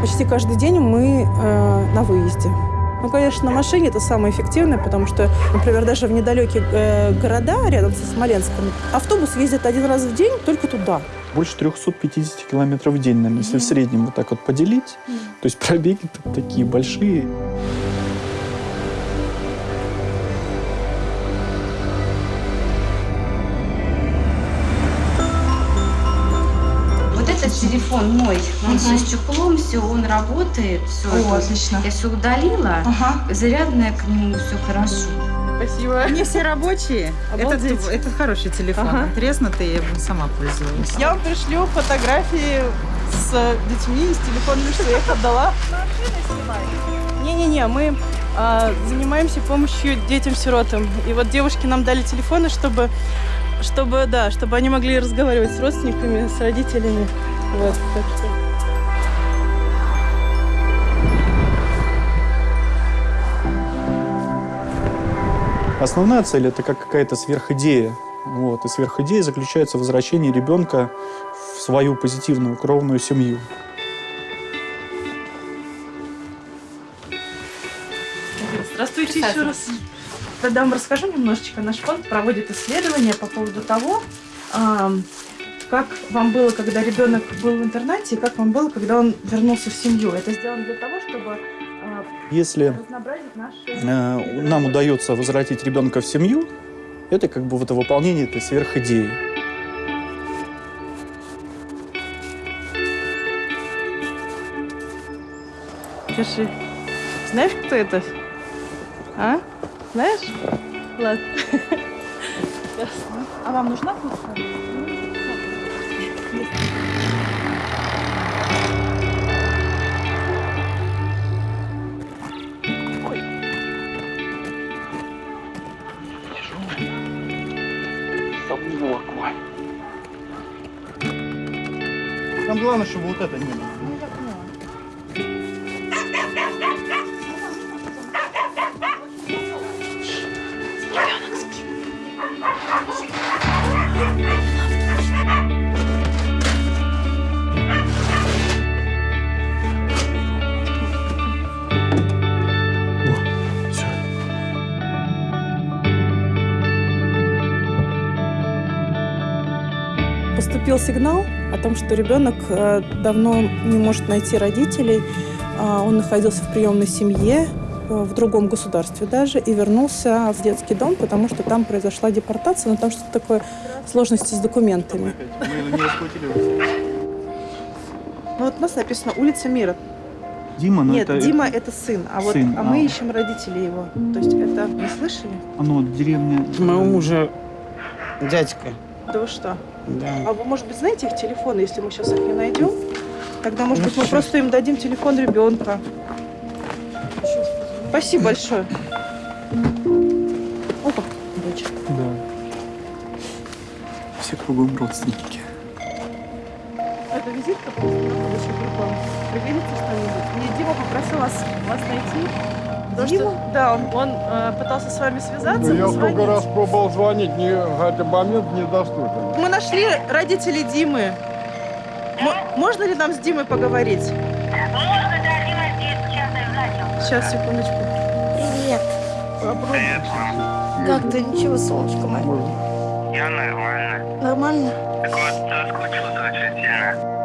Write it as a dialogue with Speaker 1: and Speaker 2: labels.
Speaker 1: Почти каждый день мы э, на выезде. Ну, конечно, на машине это самое эффективное, потому что, например, даже в недалекие э, города рядом со Смоленском автобус ездит один раз в день только туда.
Speaker 2: Больше 350 километров в день, наверное, если в среднем вот так вот поделить. То есть пробеги такие большие.
Speaker 3: Телефон мой, он все с чехлом, все, он работает, все.
Speaker 4: О, отлично.
Speaker 3: Я все удалила,
Speaker 4: Ага.
Speaker 3: зарядная к нему, все хорошо.
Speaker 1: Спасибо.
Speaker 4: Они все рабочие. Этот,
Speaker 1: Обалдеть.
Speaker 4: этот хороший телефон.
Speaker 1: Ага.
Speaker 4: Треснутый, я сама пользовалась.
Speaker 1: Я вам пришлю фотографии с детьми, с телефонами, что я их отдала. Не-не-не, мы а, занимаемся помощью детям-сиротам. И вот девушки нам дали телефоны, чтобы, чтобы, да, чтобы они могли разговаривать с родственниками, с родителями. Вот, что...
Speaker 2: Основная цель это как какая-то сверхидея. Вот. И сверхидея заключается в возвращении ребенка в свою позитивную кровную семью.
Speaker 1: Здравствуйте еще раз. Тогда вам расскажу немножечко. Наш фонд проводит исследования по поводу того, как вам было, когда ребенок был в интернате, и как вам было, когда он вернулся в семью. Это сделано для того, чтобы а,
Speaker 2: Если
Speaker 1: разнообразить наши...
Speaker 2: э, нам удается возвратить ребенка в семью, это как бы вот выполнение этой сверхидеи.
Speaker 1: Держи. Знаешь, кто это? А? Знаешь? Ладно. А вам нужна фотка?
Speaker 2: Там главное, чтобы вот это не было.
Speaker 1: Поступил сигнал о том, что ребенок э, давно не может найти родителей. А, Он находился в приемной семье, э, в другом государстве даже, и вернулся в детский дом, потому что там произошла депортация, но там что-то такое, сложности с документами. Ну вот у нас написано «Улица Мира».
Speaker 2: Дима, ну
Speaker 1: Нет,
Speaker 2: это...
Speaker 1: Дима – это сын, а вот
Speaker 2: Сын,
Speaker 1: а мы
Speaker 2: а.
Speaker 1: ищем родителей его. То есть это не слышали?
Speaker 2: Оно деревня...
Speaker 5: Моего мужа дядька.
Speaker 1: Да вы что?
Speaker 5: Да.
Speaker 1: А вы, может быть, знаете их телефоны, если мы сейчас их не найдем? Тогда, может
Speaker 5: Ну,
Speaker 1: быть, мы просто им дадим телефон ребенка. Спасибо большое. Опа, дочь.
Speaker 2: Да. Все кругом родственники.
Speaker 1: Это визитка прикольно. Пригодится что-нибудь. Мне Дима попросил вас, вас найти. Дима? Да, он, он э, пытался с вами связаться,
Speaker 6: Ну, я сколько раз пробовал звонить, не, этот момент недоступен.
Speaker 1: Мы нашли родителей Димы. М- можно ли нам с Димой поговорить?
Speaker 7: Можно, да, Дима здесь, сейчас я занят.
Speaker 1: Сейчас, секундочку.
Speaker 8: Привет. Как ты? Ничего, солнышко мое.
Speaker 7: Я нормально.
Speaker 8: Нормально?
Speaker 7: Так вот, соскучился очень сильно.